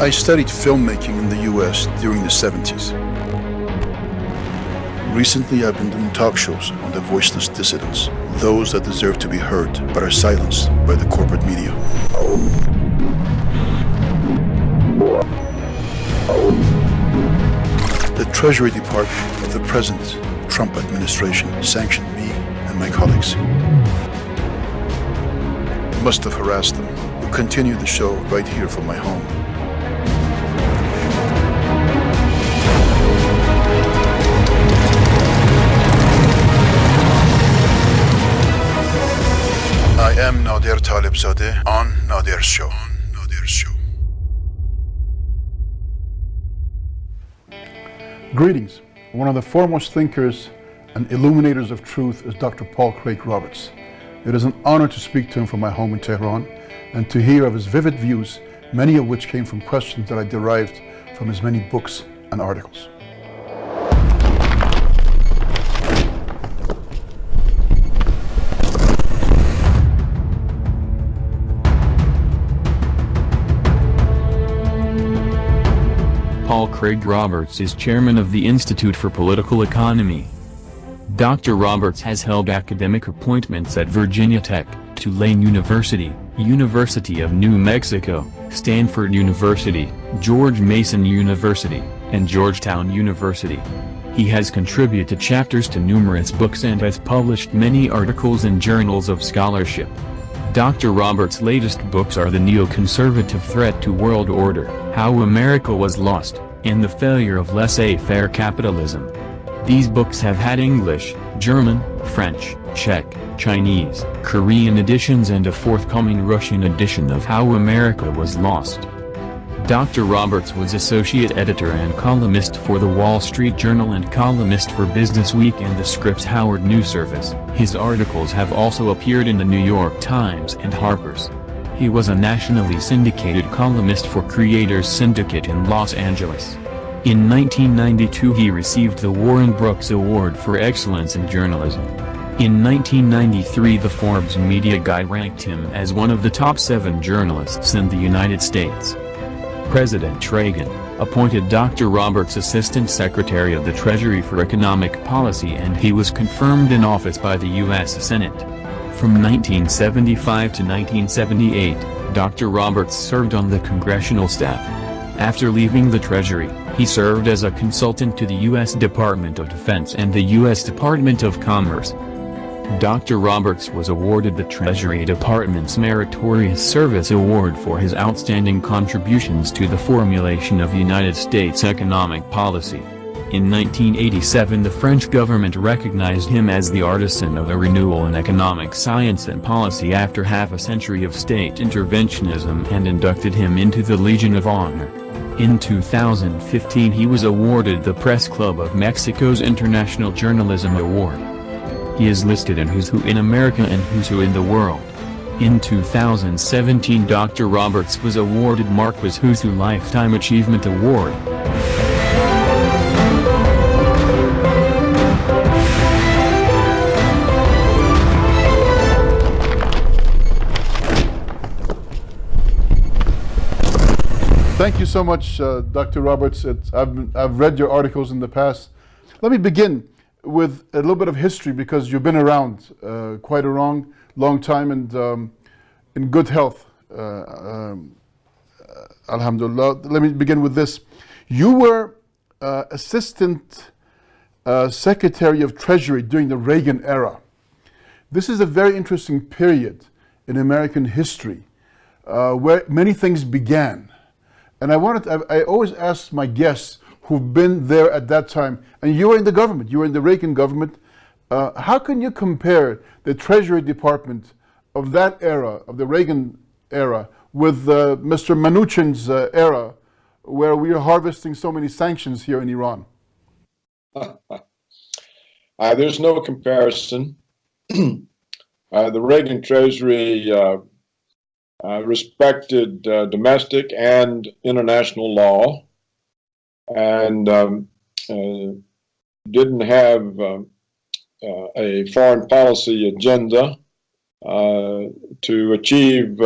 I studied filmmaking in the US during the 70s. Recently, I've been doing talk shows on the voiceless dissidents, those that deserve to be heard but are silenced by the corporate media. The Treasury Department of the present Trump administration sanctioned me and my colleagues. Must have harassed them, who continue the show right here from my home. Greetings. One of the foremost thinkers and illuminators of truth is Dr. Paul Craig Roberts. It is an honor to speak to him from my home in Tehran and to hear of his vivid views, many of which came from questions that I derived from his many books and articles. Paul Craig Roberts is chairman of the Institute for Political Economy. Dr. Roberts has held academic appointments at Virginia Tech, Tulane University, University of New Mexico, Stanford University, George Mason University, and Georgetown University. He has contributed chapters to numerous books and has published many articles in journals of scholarship. Dr. Roberts' latest books are The Neoconservative Threat to World Order, How America Was Lost, and The Failure of Laissez-Faire Capitalism. These books have had English, German, French, Czech, Chinese, Korean editions and a forthcoming Russian edition of How America Was Lost. Dr. Roberts was associate editor and columnist for the Wall Street Journal and columnist for Business Week and the Scripps Howard News Service. His articles have also appeared in the New York Times and Harper's. He was a nationally syndicated columnist for Creators Syndicate in Los Angeles. In 1992 he received the Warren Brooks Award for Excellence in Journalism. In 1993 the Forbes Media Guide ranked him as one of the top seven journalists in the United States. President Reagan, appointed Dr. Roberts Assistant Secretary of the Treasury for Economic Policy and he was confirmed in office by the U.S. Senate. From 1975 to 1978, Dr. Roberts served on the congressional staff. After leaving the Treasury, he served as a consultant to the U.S. Department of Defense and the U.S. Department of Commerce. Dr. Roberts was awarded the Treasury Department's Meritorious Service Award for his outstanding contributions to the formulation of United States economic policy. In 1987 the French government recognized him as the artisan of a renewal in economic science and policy after half a century of state interventionism and inducted him into the Legion of Honor. In 2015 he was awarded the Press Club of Mexico's International Journalism Award. He is listed in Who's Who in America and Who's Who in the World. In 2017 Dr. Roberts was awarded Marquis Who's Who Lifetime Achievement Award. Thank you so much, uh, Dr. Roberts. It's, I've, I've read your articles in the past. Let me begin with a little bit of history because you've been around uh, quite a long, long time and um, in good health. Uh, um, Alhamdulillah. Let me begin with this. You were uh, Assistant uh, Secretary of Treasury during the Reagan era. This is a very interesting period in American history uh, where many things began. And I wanted, to, I, always ask my guests who've been there at that time, and you were in the government, you were in the Reagan government. Uh, how can you compare the Treasury Department of that era, of the Reagan era, with uh, Mr. Mnuchin's uh, era, where we are harvesting so many sanctions here in Iran? Uh, there's no comparison. Uh, the Reagan Treasury uh, respected domestic and international law and um, uh, didn't have um, uh, a foreign policy agenda uh, to achieve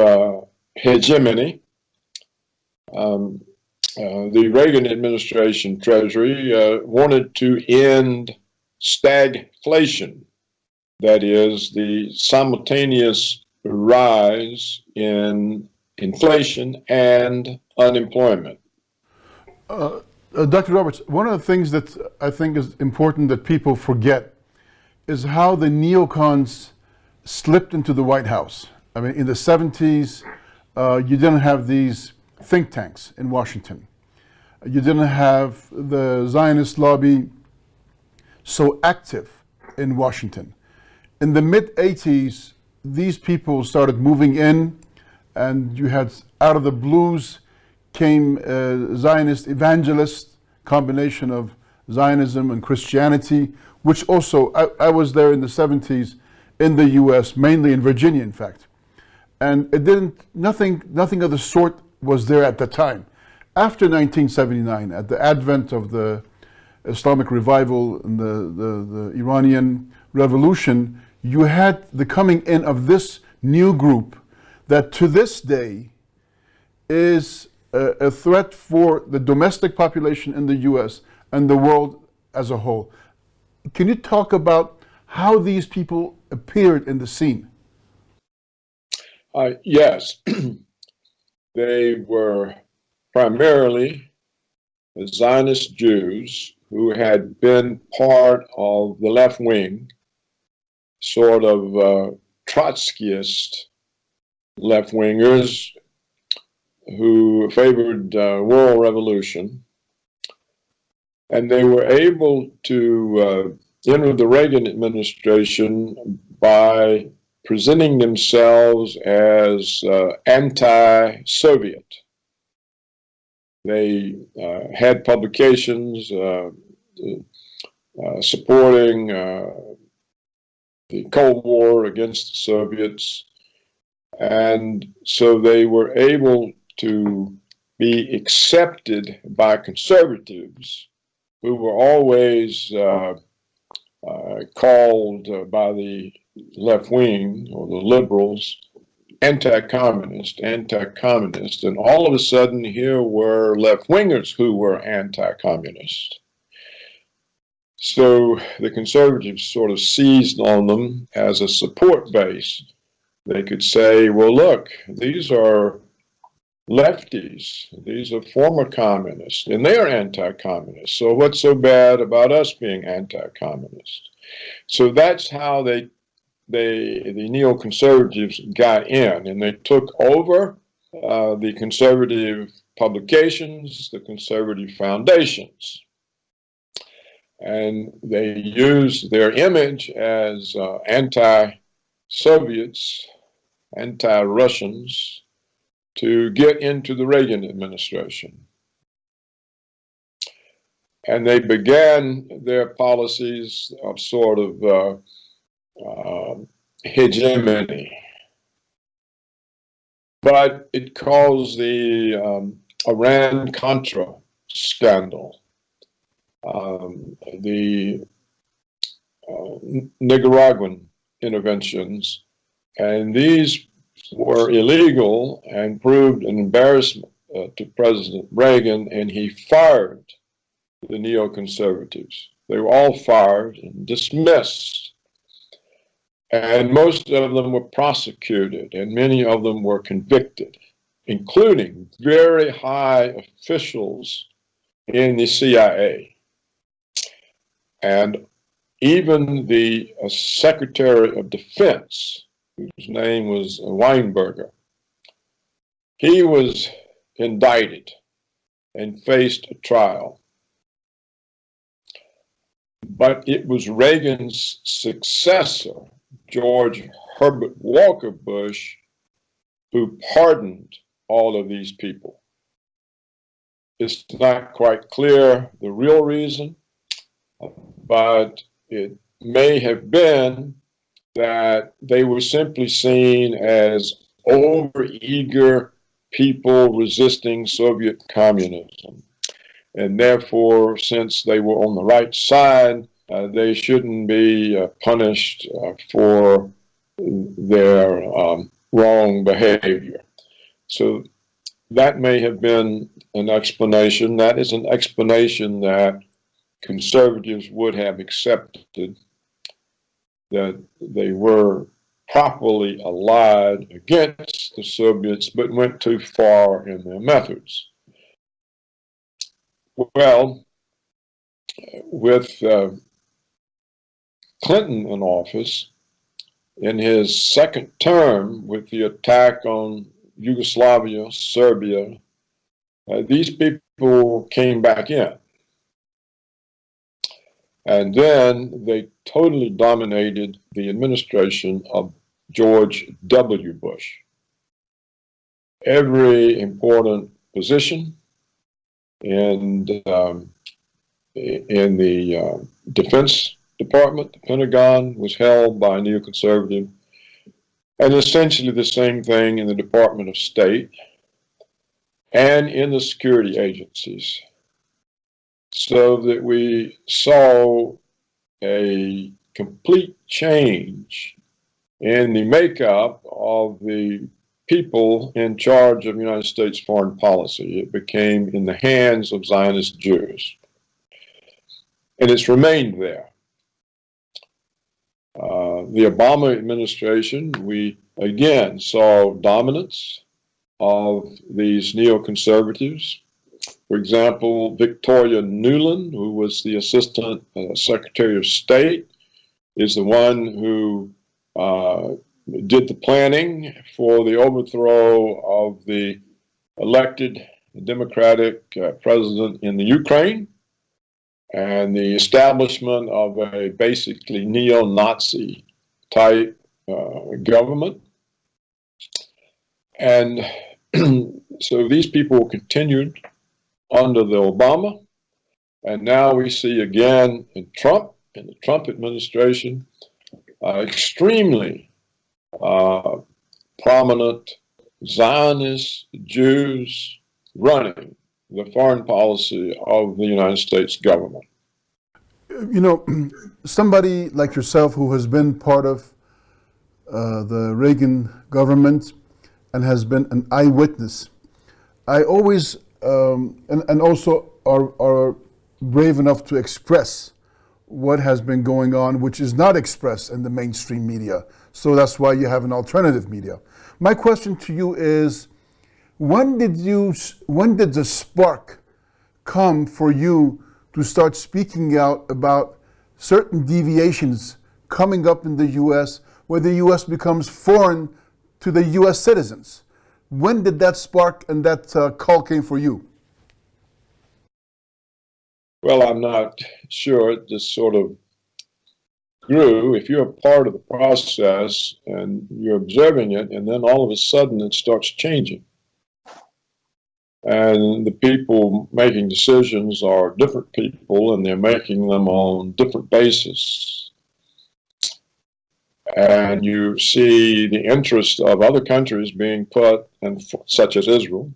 hegemony. Um, uh, the Reagan administration Treasury uh, wanted to end stagflation, that is, the simultaneous rise in inflation and unemployment. Uh, uh, Dr. Roberts, one of the things that I think is important that people forget is how the neocons slipped into the White House. I mean, in the 70s, uh, you didn't have these think tanks in Washington. You didn't have the Zionist lobby so active in Washington. In the mid 80s, these people started moving in, and you had out of the blues came uh, Zionist evangelist combination of Zionism and Christianity, which also, I, I, was there in the 70s in the US, mainly in Virginia, in fact. And it didn't, nothing, nothing of the sort was there at the time. After 1979, at the advent of the Islamic revival and the, the, the Iranian revolution, you had the coming in of this new group that to this day is a, a, threat for the domestic population in the US and the world as a whole. Can you talk about how these people appeared in the scene? Uh, yes, they were primarily Zionist Jews who had been part of the left wing, sort of uh, Trotskyist left wingers who favored uh, world revolution. And they were able to uh, enter the Reagan administration by presenting themselves as uh, anti-Soviet. They uh, had publications uh, uh, supporting the Cold War against the Soviets. And so they were able to be accepted by conservatives who were always uh, uh, called uh, by the left wing or the liberals anti-communist, anti-communist, and all of a sudden here were left-wingers who were anti-communist. So the conservatives sort of seized on them as a support base. They could say, well, look, these are lefties, these are former communists, and they are anti-communist. So what's so bad about us being anti-communist? So that's how they they the neoconservatives got in and they took over uh, the conservative publications, the conservative foundations. And they used their image as uh, anti-Soviets, anti-Russians to get into the Reagan administration. And they began their policies of sort of uh, uh, hegemony. But it caused the um, Iran Contra scandal, um, the uh, Nicaraguan interventions, and these were illegal and proved an embarrassment uh, to President Reagan, and he fired the neoconservatives. They were all fired and dismissed and most of them were prosecuted, and many of them were convicted, including very high officials in the CIA. And even the uh, Secretary of Defense, whose name was Weinberger, he was indicted and faced a trial. But it was Reagan's successor George Herbert Walker Bush who pardoned all of these people. It's not quite clear the real reason, but it may have been that they were simply seen as overeager people resisting Soviet communism. And therefore, since they were on the right side, uh, they shouldn't be uh, punished uh, for their um, wrong behavior. So that may have been an explanation. That is an explanation that conservatives would have accepted that they were properly allied against the Soviets, but went too far in their methods. Well, with uh, Clinton in office, in his second term, with the attack on Yugoslavia, Serbia, uh, these people came back in. And then they totally dominated the administration of George W. Bush. Every important position in, um, in the uh, Defense Department, the Pentagon, was held by a neoconservative. And essentially the same thing in the Department of State and in the security agencies. So that we saw a complete change in the makeup of the people in charge of United States foreign policy. It became in the hands of Zionist Jews. And it's remained there. Uh, the Obama administration, we again saw dominance of these neoconservatives. For example, Victoria Nuland, who was the Assistant uh, Secretary of State, is the one who uh, did the planning for the overthrow of the elected Democratic uh, president in the Ukraine and the establishment of a basically neo-Nazi type uh, government. And so these people continued under the Obama, and now we see again in Trump, in the Trump administration, uh, extremely uh, prominent Zionist Jews running the foreign policy of the United States government. You know, somebody like yourself who has been part of uh, the Reagan government and has been an eyewitness, I always, um, and, and also are, are brave enough to express what has been going on, which is not expressed in the mainstream media. So that's why you have an alternative media. My question to you is, when did you, when did the spark come for you to start speaking out about certain deviations coming up in the U.S. where the U.S. becomes foreign to the U.S. citizens? When did that spark and that uh, call came for you? Well, I'm not sure. It just sort of grew. If you're a part of the process and you're observing it, and then all of a sudden it starts changing. And the people making decisions are different people, and they're making them on different basis. And you see the interest of other countries being put, and such as Israel,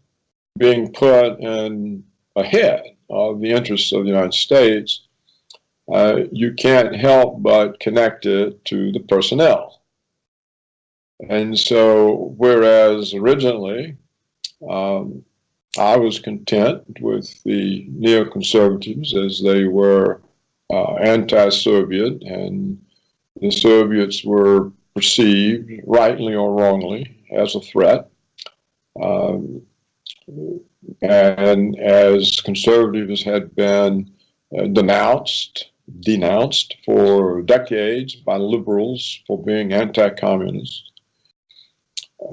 being put in ahead of the interests of the United States, uh, you can't help but connect it to the personnel. And so, whereas originally um, I was content with the neoconservatives as they were uh, anti-Soviet and the Soviets were perceived, rightly or wrongly, as a threat. Um, and as conservatives had been uh, denounced, denounced for decades by liberals for being anti-communist,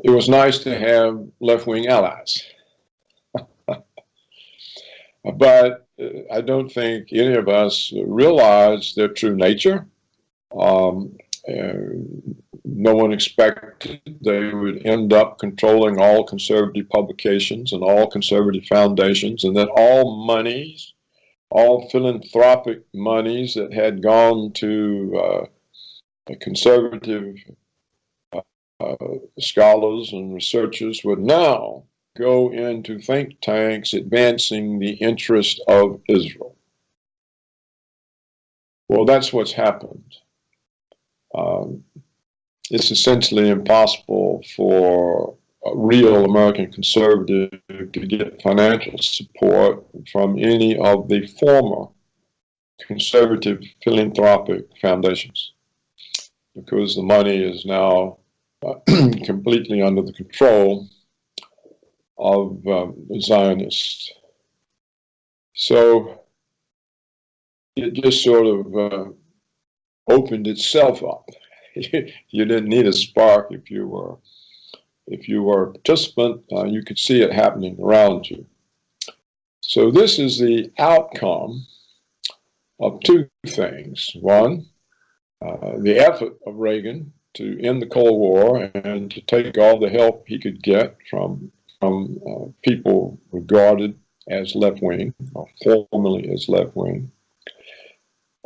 it was nice to have left-wing allies. but uh, I don't think any of us realized their true nature. Um, no one expected they would end up controlling all conservative publications and all conservative foundations, and that all monies, all philanthropic monies that had gone to uh, conservative uh, uh, scholars and researchers would now go into think tanks advancing the interest of Israel. Well, that's what's happened. Um, it's essentially impossible for a real American conservative to get financial support from any of the former conservative philanthropic foundations because the money is now uh, completely under the control of um, Zionists. So it just sort of uh, opened itself up. you didn't need a spark if you were if you were a participant, uh, you could see it happening around you. So this is the outcome of two things. One, uh, the effort of Reagan to end the Cold War and to take all the help he could get from, from uh, people regarded as left-wing, or formerly as left-wing,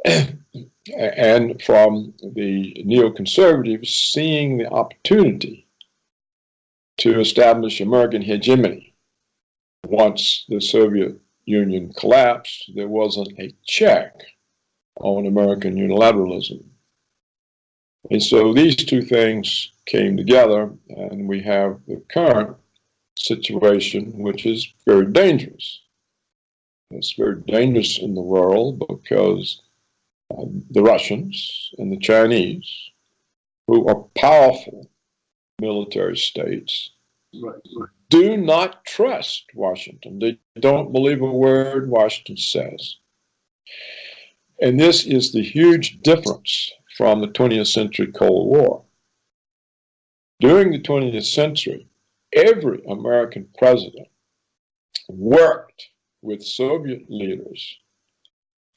and from the neoconservatives seeing the opportunity to establish American hegemony. Once the Soviet Union collapsed, there wasn't a check on American unilateralism. And so these two things came together, and we have the current situation, which is very dangerous. It's very dangerous in the world because the Russians and the Chinese, who are powerful military states, Right, right. do not trust Washington. They don't believe a word Washington says. And this is the huge difference from the 20th century Cold War. During the 20th century, every American president worked with Soviet leaders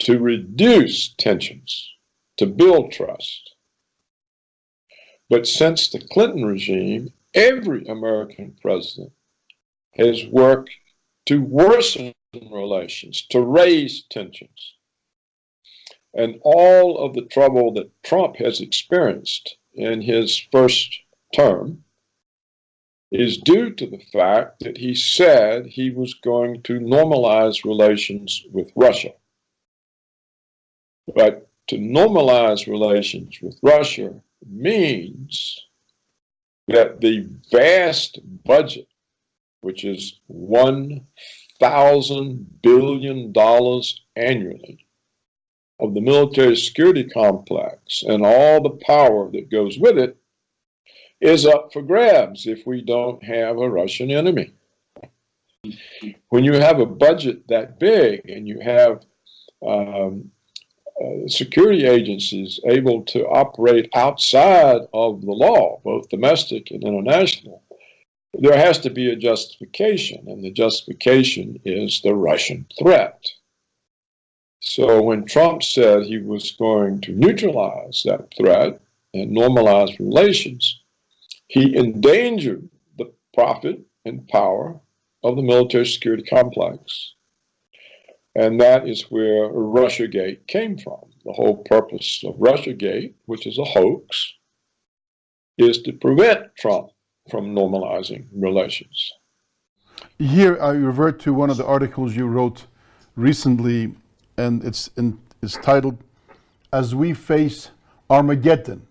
to reduce tensions, to build trust. But since the Clinton regime, every American president has worked to worsen relations, to raise tensions. And all of the trouble that Trump has experienced in his first term is due to the fact that he said he was going to normalize relations with Russia. But to normalize relations with Russia means that the vast budget, which is $1,000 billion annually, of the military security complex and all the power that goes with it is up for grabs if we don't have a Russian enemy. When you have a budget that big and you have um, uh, security agencies able to operate outside of the law, both domestic and international, there has to be a justification, and the justification is the Russian threat. So when Trump said he was going to neutralize that threat and normalize relations, he endangered the profit and power of the military security complex. And that is where Russiagate came from. The whole purpose of Russiagate, which is a hoax, is to prevent Trump from normalizing relations. Here I revert to one of the articles you wrote recently, and it's, in, it's titled, As We Face Armageddon,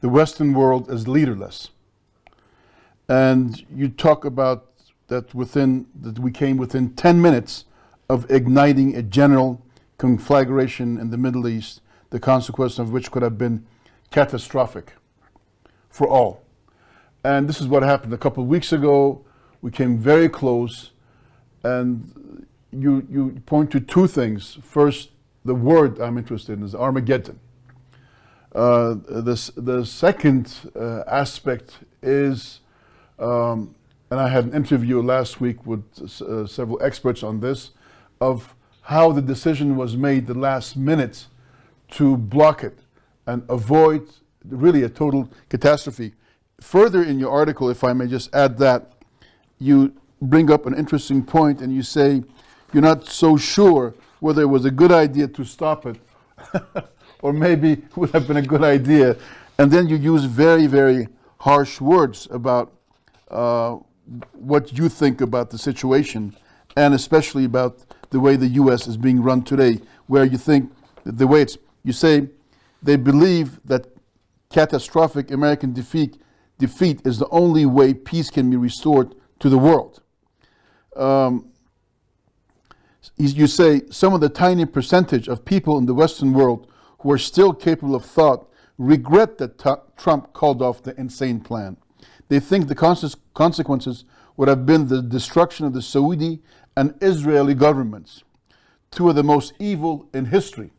the Western World is Leaderless. And you talk about that within, that we came within 10 minutes of igniting a general conflagration in the Middle East, the consequence of which could have been catastrophic for all. And this is what happened a couple of weeks ago. We came very close, and you, you point to two things. First, the word I'm interested in is Armageddon. Uh, this, the second uh, aspect is, um, and I had an interview last week with uh, several experts on this, of how the decision was made the last minute to block it and avoid really a total catastrophe. Further in your article, if I may just add that, you bring up an interesting point and you say you're not so sure whether it was a good idea to stop it or maybe it would have been a good idea. And then you use very, very harsh words about uh, what you think about the situation and especially about the way the U.S. is being run today, where you think the way it's, you say they believe that catastrophic American defeat defeat is the only way peace can be restored to the world. Um, you say some of the tiny percentage of people in the Western world who are still capable of thought regret that Trump called off the insane plan. They think the consequences would have been the destruction of the Saudi and Israeli governments, two of the most evil in history,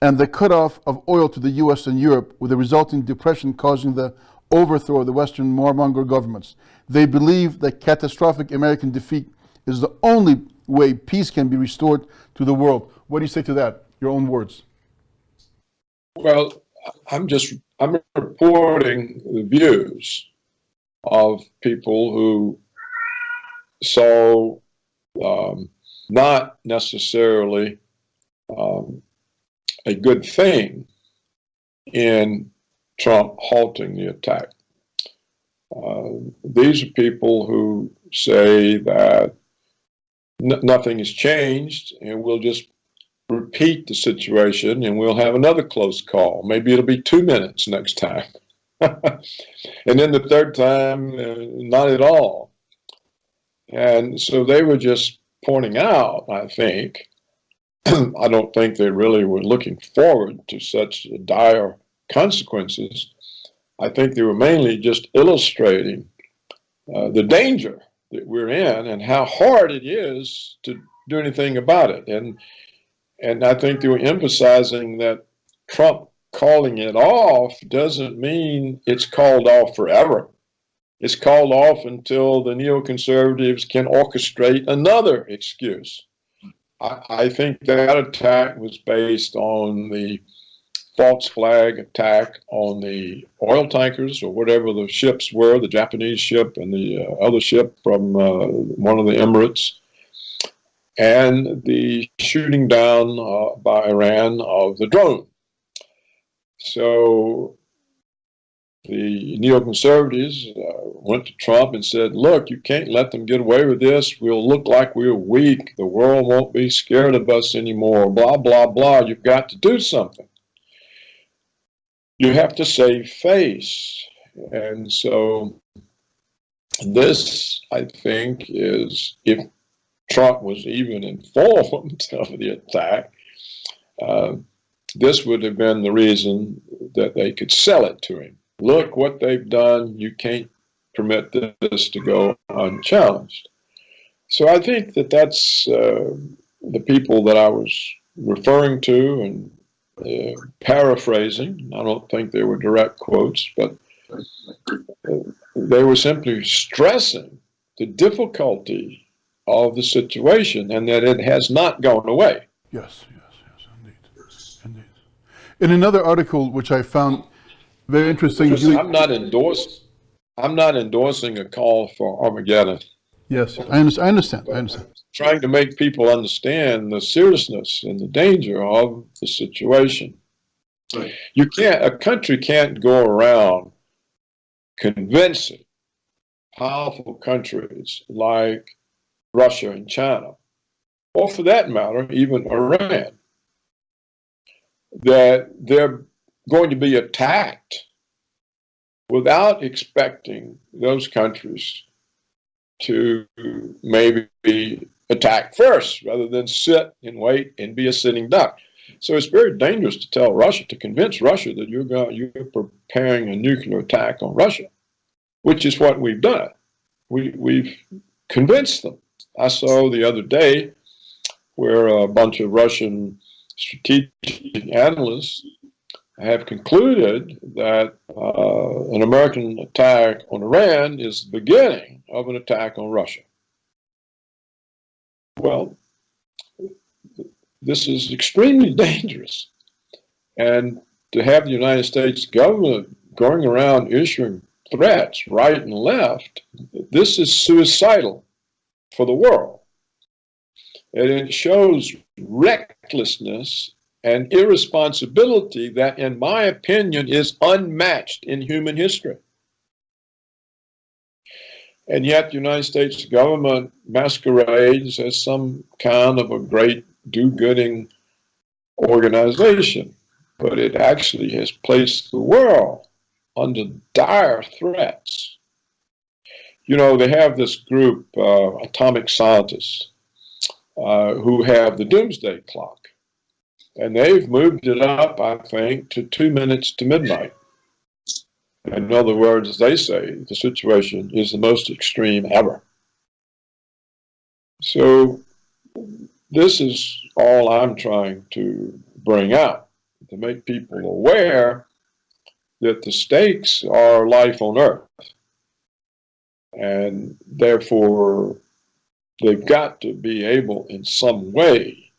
and the cutoff of oil to the US and Europe with the resulting depression causing the overthrow of the Western warmonger governments. They believe that catastrophic American defeat is the only way peace can be restored to the world. What do you say to that? Your own words. Well, I'm just I'm reporting the views of people who saw um, not necessarily um, a good thing in Trump halting the attack. Uh, these are people who say that nothing has changed and we'll just repeat the situation and we'll have another close call. Maybe it'll be two minutes next time. and then the third time, uh, not at all. And so they were just pointing out, I think, I don't think they really were looking forward to such dire consequences. I think they were mainly just illustrating uh, the danger that we're in and how hard it is to do anything about it. And and I think they were emphasizing that Trump calling it off doesn't mean it's called off forever. It's called off until the neoconservatives can orchestrate another excuse. I, I think that attack was based on the false flag attack on the oil tankers or whatever the ships were, the Japanese ship and the uh, other ship from uh, one of the Emirates, and the shooting down uh, by Iran of the drone. So the neoconservatives uh, went to Trump and said, look, you can't let them get away with this. We'll look like we're weak. The world won't be scared of us anymore. Blah, blah, blah. You've got to do something. You have to save face. And so this, I think, is if Trump was even informed of the attack, uh, this would have been the reason that they could sell it to him. Look what they've done. You can't permit this to go unchallenged. So I think that that's uh, the people that I was referring to and uh, paraphrasing. I don't think they were direct quotes, but they were simply stressing the difficulty of the situation and that it has not gone away. Yes, yes, yes, indeed. Indeed. In another article which I found very interesting. I'm not endorsing. I'm not endorsing a call for Armageddon. Yes, I understand. I understand. I understand. Trying to make people understand the seriousness and the danger of the situation. Right. You can't. A country can't go around convincing powerful countries like Russia and China, or for that matter, even Iran, that they're going to be attacked without expecting those countries to maybe attack first rather than sit and wait and be a sitting duck. So it's very dangerous to tell Russia, to convince Russia that you're, going, you're preparing a nuclear attack on Russia, which is what we've done. We, we've convinced them. I saw the other day where a bunch of Russian strategic analysts have concluded that uh, an American attack on Iran is the beginning of an attack on Russia. Well, this is extremely dangerous. And to have the United States government going around issuing threats right and left, this is suicidal for the world. And it shows recklessness and irresponsibility that, in my opinion, is unmatched in human history. And yet the United States government masquerades as some kind of a great do-gooding organization, but it actually has placed the world under dire threats. You know, they have this group, uh, atomic scientists, uh, who have the doomsday clock. And they've moved it up, I think, to two minutes to midnight. In other words, they say the situation is the most extreme ever. So this is all I'm trying to bring out, to make people aware that the stakes are life on earth. And therefore, they've got to be able in some way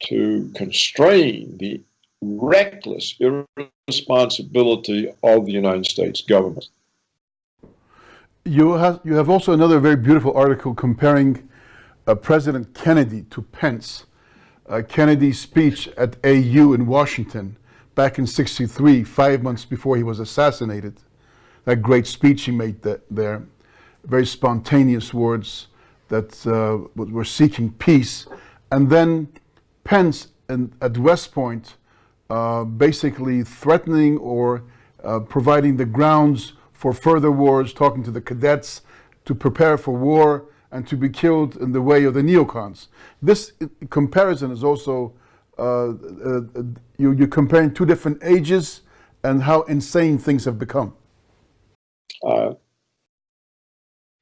to constrain the reckless irresponsibility of the United States government. You have, you have also another very beautiful article comparing uh, President Kennedy to Pence. Uh, Kennedy's speech at AU in Washington back in 63, five months before he was assassinated. That great speech he made that, there, very spontaneous words that uh, were seeking peace. And then Pence at West Point uh, basically threatening or uh, providing the grounds for further wars, talking to the cadets to prepare for war and to be killed in the way of the neocons. This comparison is also, uh, uh, you, you're comparing two different ages and how insane things have become. Uh,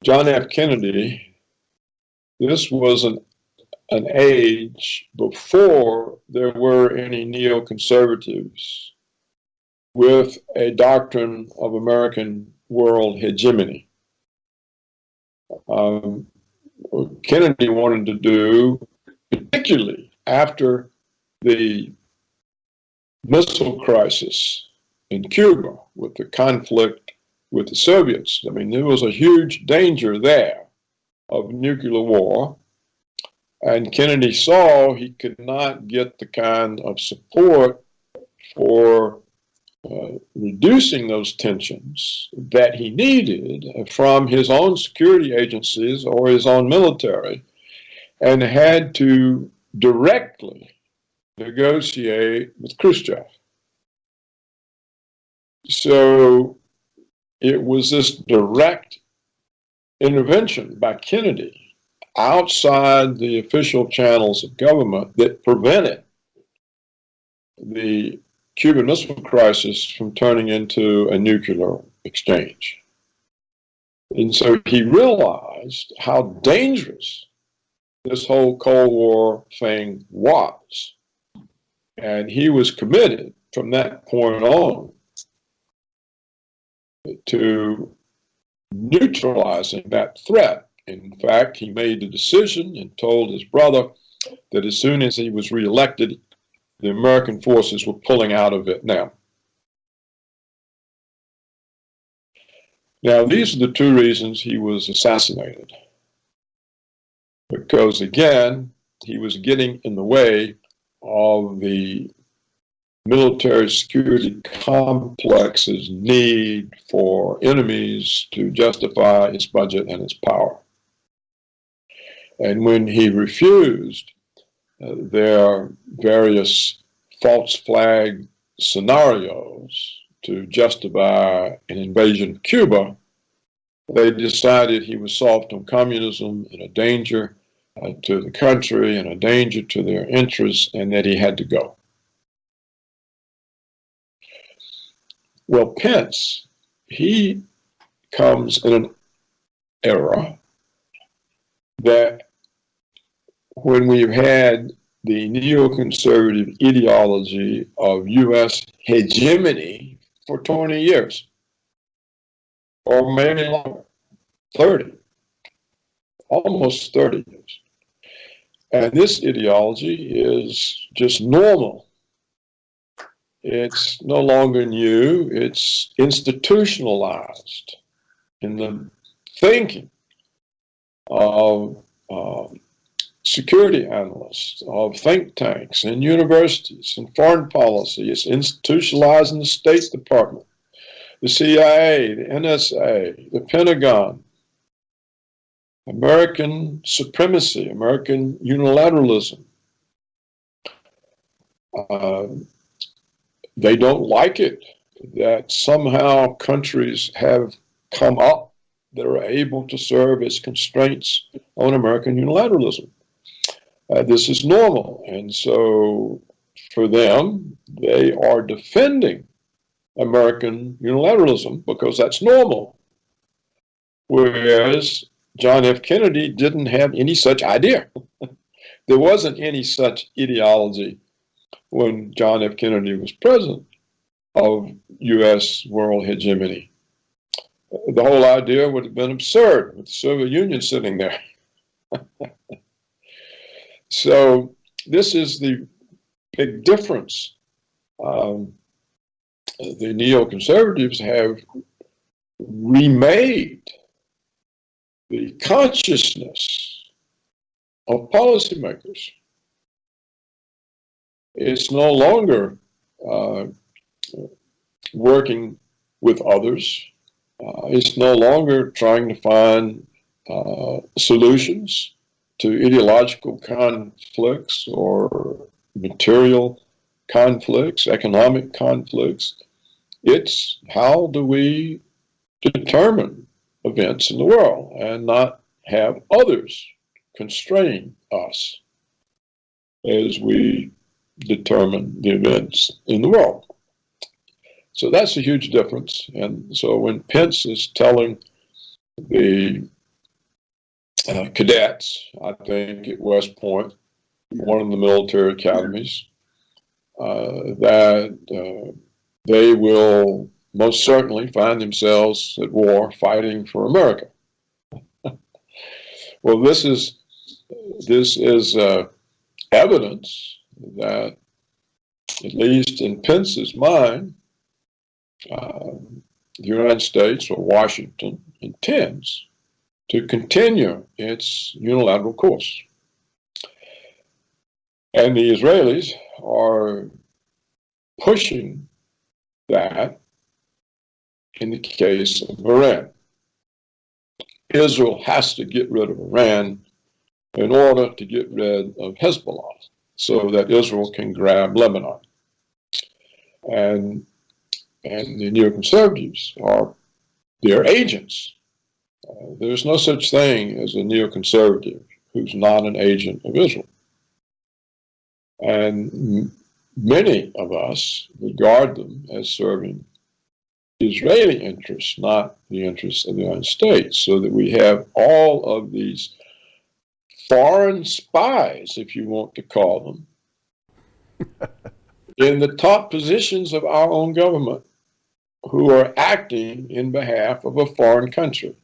John F. Kennedy, this was an an age before there were any neoconservatives with a doctrine of American world hegemony. Um, Kennedy wanted to do, particularly after the missile crisis in Cuba with the conflict with the Soviets. I mean, there was a huge danger there of nuclear war. And Kennedy saw he could not get the kind of support for uh, reducing those tensions that he needed from his own security agencies or his own military, and had to directly negotiate with Khrushchev. So it was this direct intervention by Kennedy outside the official channels of government that prevented the Cuban Missile Crisis from turning into a nuclear exchange. And so he realized how dangerous this whole Cold War thing was. And he was committed from that point on to neutralizing that threat in fact, he made the decision and told his brother that as soon as he was reelected, the American forces were pulling out of Vietnam. Now, these are the two reasons he was assassinated. Because again, he was getting in the way of the military security complex's need for enemies to justify its budget and its power. And when he refused, uh, there are various false flag scenarios to justify an invasion of Cuba. They decided he was soft on communism and a danger uh, to the country and a danger to their interests and that he had to go. Well, Pence, he comes in an era that when we've had the neoconservative ideology of U.S. hegemony for 20 years, or maybe longer, 30, almost 30 years. And this ideology is just normal. It's no longer new, it's institutionalized in the thinking of um, security analysts of think tanks and universities and foreign policy. It's institutionalized in the State Department, the CIA, the NSA, the Pentagon, American supremacy, American unilateralism. Uh, they don't like it that somehow countries have come up that are able to serve as constraints on American unilateralism. Uh, this is normal. And so for them, they are defending American unilateralism because that's normal. Whereas John F. Kennedy didn't have any such idea. there wasn't any such ideology when John F. Kennedy was president of U.S. world hegemony. The whole idea would have been absurd with the Soviet Union sitting there. so this is the big difference. Um, the neoconservatives have remade the consciousness of policymakers. It's no longer uh, working with others. Uh, it's no longer trying to find uh, solutions to ideological conflicts or material conflicts, economic conflicts. It's how do we determine events in the world and not have others constrain us as we determine the events in the world. So that's a huge difference. And so when Pence is telling the uh, cadets, I think at West Point, one of the military academies, uh, that uh, they will most certainly find themselves at war fighting for America. well, this is this is uh, evidence that, at least in Pence's mind, uh, the United States or Washington intends to continue its unilateral course. And the Israelis are pushing that in the case of Iran. Israel has to get rid of Iran in order to get rid of Hezbollah so that Israel can grab Lebanon. And, and the neoconservatives are their agents. Uh, there's no such thing as a neoconservative who's not an agent of Israel. And many of us regard them as serving Israeli interests, not the interests of the United States, so that we have all of these foreign spies, if you want to call them, in the top positions of our own government who are acting in behalf of a foreign country.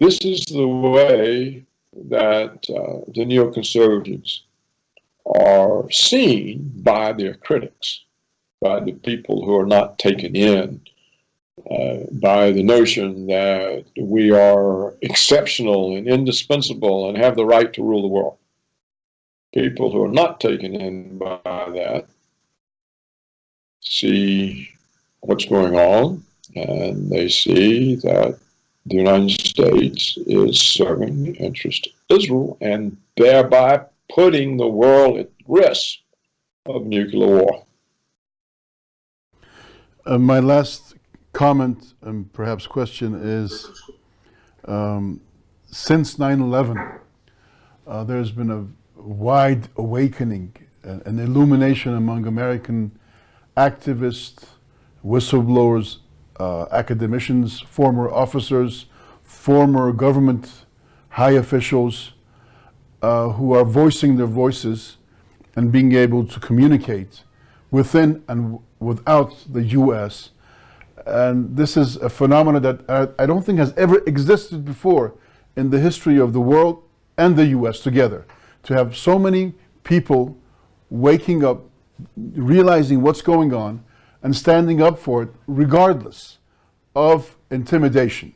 This is the way that uh, the neoconservatives are seen by their critics, by the people who are not taken in uh, by the notion that we are exceptional and indispensable and have the right to rule the world. People who are not taken in by that see what's going on and they see that the United States is serving the interest of Israel and thereby putting the world at risk of nuclear war. Uh, my last comment and perhaps question is, um, since 9-11, uh, there's been a wide awakening, an illumination among American activists, whistleblowers, uh, academicians, former officers, former government high officials, uh, who are voicing their voices and being able to communicate within and without the U.S. And this is a phenomenon that I, I don't think has ever existed before in the history of the world and the U.S. together. To have so many people waking up, realizing what's going on, and standing up for it regardless of intimidation.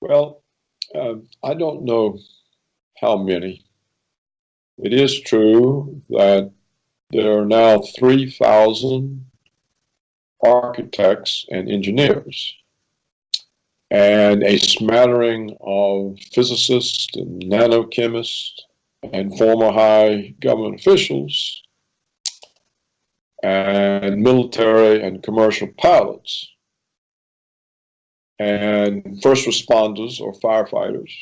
Well, uh, I don't know how many. It is true that there are now 3,000 architects and engineers and a smattering of physicists and nanochemists and former high government officials and military and commercial pilots and first responders or firefighters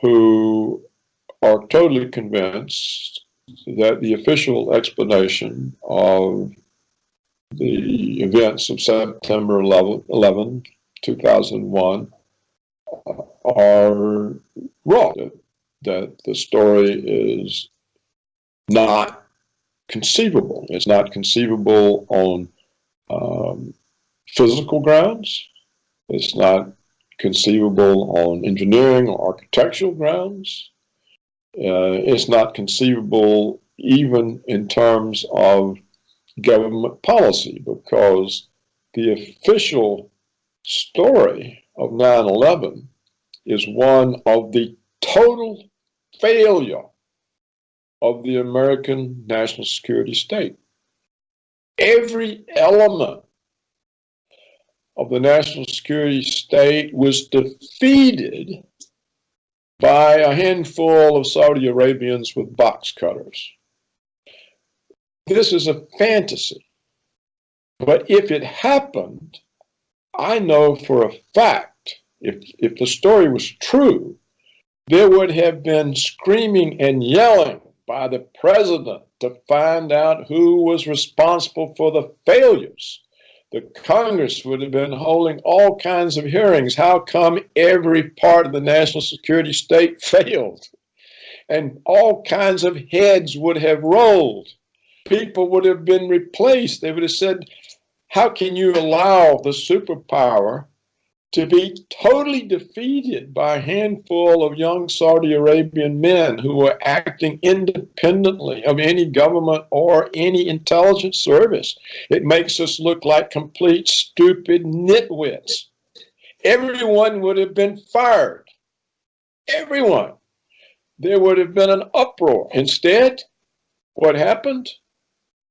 who are totally convinced that the official explanation of the events of September 11, 11 2001 are wrong. That the story is not conceivable. It's not conceivable on um, physical grounds. It's not conceivable on engineering or architectural grounds. Uh, it's not conceivable even in terms of government policy because the official story of 9-11 is one of the total failure of the American national security state. Every element of the national security state was defeated by a handful of Saudi Arabians with box cutters. This is a fantasy. But if it happened, I know for a fact, if, if the story was true, there would have been screaming and yelling by the president to find out who was responsible for the failures. The Congress would have been holding all kinds of hearings. How come every part of the national security state failed? And all kinds of heads would have rolled. People would have been replaced. They would have said, how can you allow the superpower to be totally defeated by a handful of young Saudi Arabian men who were acting independently of any government or any intelligence service. It makes us look like complete stupid nitwits. Everyone would have been fired. Everyone. There would have been an uproar. Instead, what happened?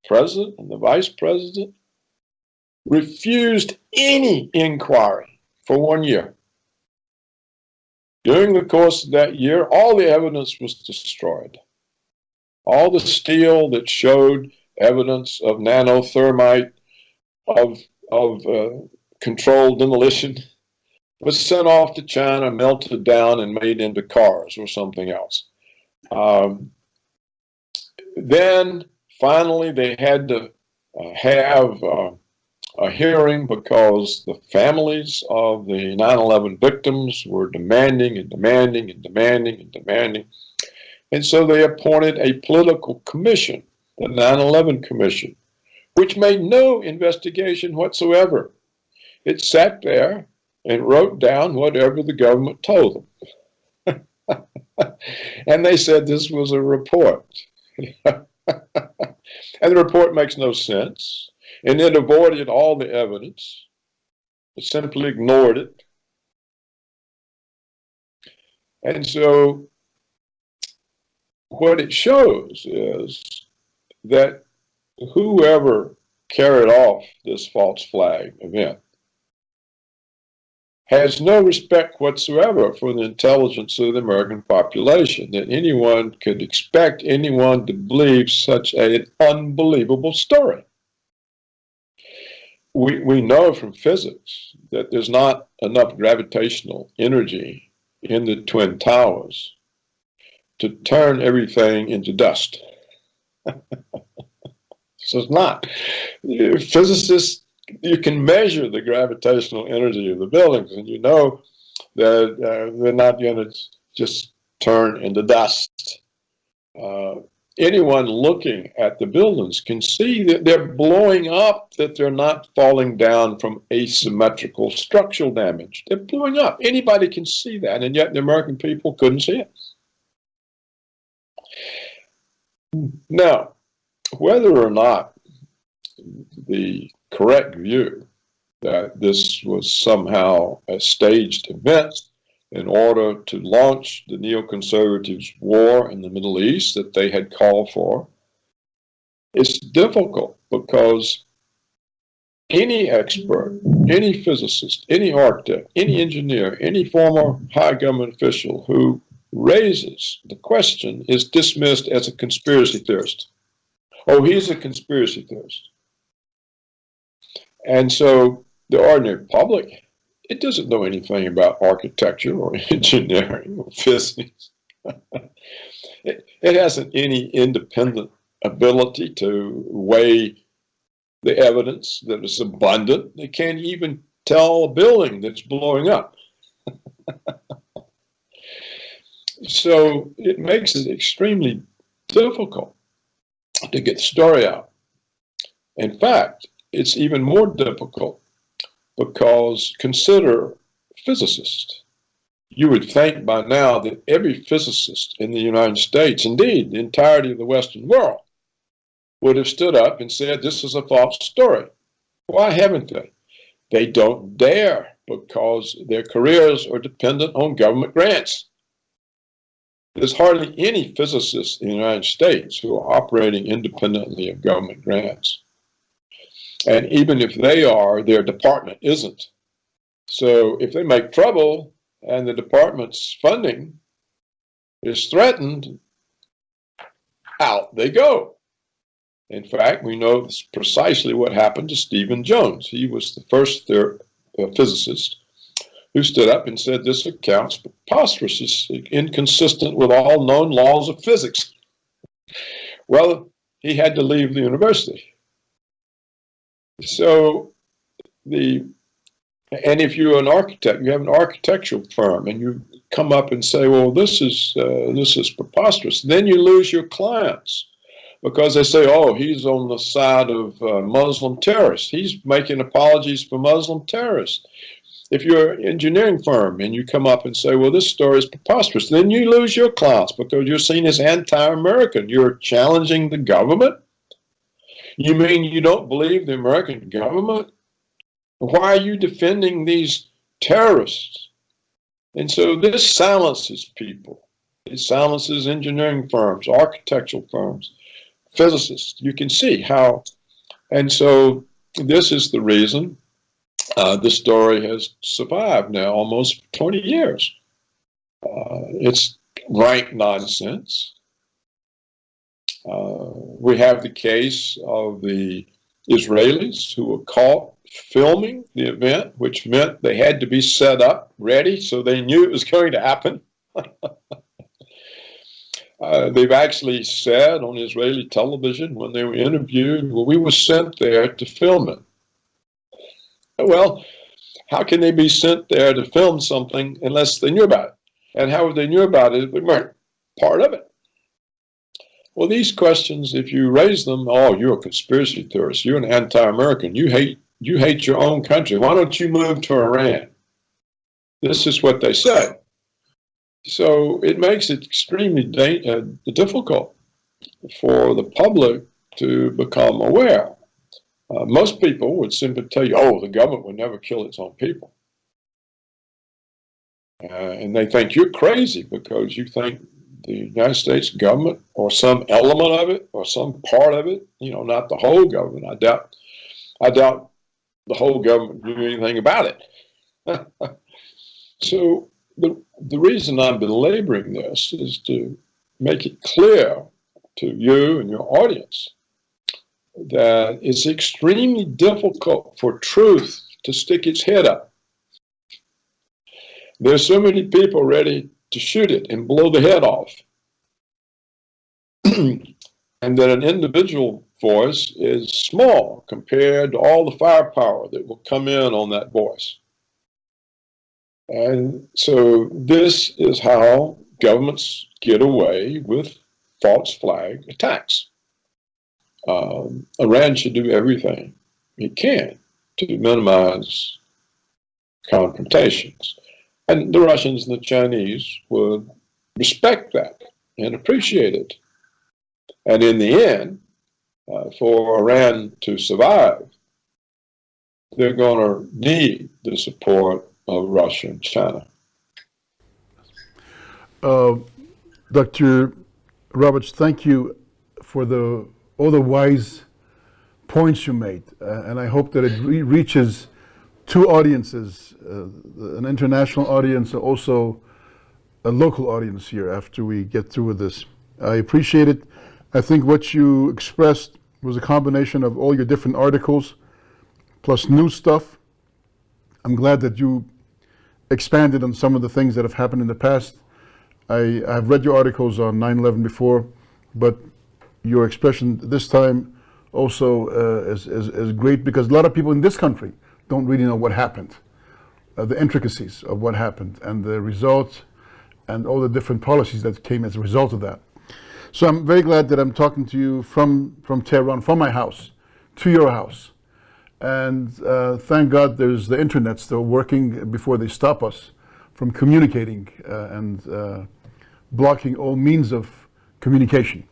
President and the vice president refused any inquiry for one year. During the course of that year, all the evidence was destroyed. All the steel that showed evidence of nanothermite, of, of uh, controlled demolition, was sent off to China, melted down, and made into cars or something else. Um, then finally, they had to uh, have uh, a hearing because the families of the 9-11 victims were demanding and demanding and demanding and demanding. And so they appointed a political commission, the 9-11 Commission, which made no investigation whatsoever. It sat there and wrote down whatever the government told them. and they said this was a report. and the report makes no sense and it avoided all the evidence. It simply ignored it. And so what it shows is that whoever carried off this false flag event has no respect whatsoever for the intelligence of the American population, that anyone could expect anyone to believe such an unbelievable story we, we know from physics that there's not enough gravitational energy in the twin towers to turn everything into dust. so it's not. Physicists, you can measure the gravitational energy of the buildings and you know that uh, they're not going to just turn into dust. Uh, anyone looking at the buildings can see that they're blowing up, that they're not falling down from asymmetrical structural damage. They're blowing up. Anybody can see that, and yet the American people couldn't see it. Now, whether or not the correct view that this was somehow a staged event in order to launch the neoconservatives' war in the Middle East that they had called for. It's difficult because any expert, any physicist, any architect, any engineer, any former high government official who raises the question is dismissed as a conspiracy theorist Oh, he's a conspiracy theorist. And so the ordinary public, it doesn't know anything about architecture or engineering or physics. it, it hasn't any independent ability to weigh the evidence that is abundant. They can't even tell a building that's blowing up. so it makes it extremely difficult to get the story out. In fact, it's even more difficult because consider physicists. You would think by now that every physicist in the United States, indeed the entirety of the Western world, would have stood up and said, this is a false story. Why haven't they? They don't dare because their careers are dependent on government grants. There's hardly any physicists in the United States who are operating independently of government grants. And even if they are, their department isn't. So if they make trouble and the department's funding is threatened, out they go. In fact, we know precisely what happened to Steven Jones. He was the first uh, physicist who stood up and said this account's preposterous, it's inconsistent with all known laws of physics. Well, he had to leave the university. So the and if you're an architect, you have an architectural firm, and you come up and say, "Well, this is uh, this is preposterous," then you lose your clients because they say, "Oh, he's on the side of uh, Muslim terrorists. He's making apologies for Muslim terrorists." If you're an engineering firm and you come up and say, "Well, this story is preposterous," then you lose your clients because you're seen as anti-American. You're challenging the government you mean you don't believe the American government? Why are you defending these terrorists? And so this silences people. It silences engineering firms, architectural firms, physicists. You can see how. And so this is the reason uh, the story has survived now almost 20 years. Uh, it's rank nonsense. Uh, we have the case of the Israelis who were caught filming the event, which meant they had to be set up, ready, so they knew it was going to happen. uh, they've actually said on Israeli television when they were interviewed, well, we were sent there to film it. Well, how can they be sent there to film something unless they knew about it? And how would they knew about it, if they weren't part of it. Well, these questions, if you raise them, oh, you're a conspiracy theorist, you're an anti-American, you hate you hate your own country. Why don't you move to Iran? This is what they say. So it makes it extremely uh, difficult for the public to become aware. Uh, most people would simply tell you, oh, the government would never kill its own people. Uh, and they think you're crazy because you think the United States government or some element of it or some part of it, you know, not the whole government. I doubt, I doubt the whole government knew anything about it. so the, the reason I'm belaboring this is to make it clear to you and your audience that it's extremely difficult for truth to stick its head up. There's so many people ready to shoot it and blow the head off. and that an individual voice is small compared to all the firepower that will come in on that voice. And so this is how governments get away with false flag attacks. Um, Iran should do everything it can to minimize confrontations. And the Russians and the Chinese would respect that and appreciate it. And in the end, uh, for Iran to survive, they're going to need the support of Russia and China. Uh, Dr. Roberts, thank you for the all the wise points you made, uh, and I hope that it re reaches two audiences, uh, an international audience, also a local audience here after we get through with this. I appreciate it. I think what you expressed was a combination of all your different articles plus new stuff. I'm glad that you expanded on some of the things that have happened in the past. I, I've read your articles on 9-11 before, but your expression this time also uh, is, is, is great because a lot of people in this country don't really know what happened, uh, the intricacies of what happened and the results and all the different policies that came as a result of that. So I'm very glad that I'm talking to you from, from Tehran, from my house, to your house. And uh, thank God there's the internet still working before they stop us from communicating uh, and uh, blocking all means of communication.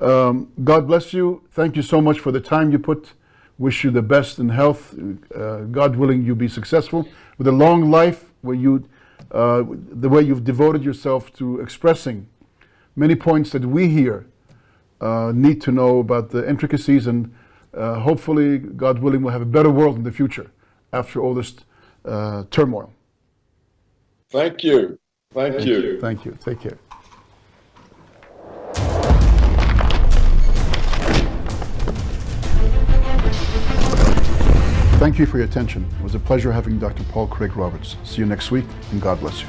Um, God bless you. Thank you so much for the time you put. Wish you the best in health. Uh, God willing, you be successful with a long life where you, uh, the way you've devoted yourself to expressing many points that we here uh, need to know about the intricacies and uh, hopefully, God willing, we'll have a better world in the future after all this uh, turmoil. Thank you. Thank, you. Thank you. Take care. Thank you for your attention. It was a pleasure having Dr. Paul Craig Roberts. See you next week, and God bless you.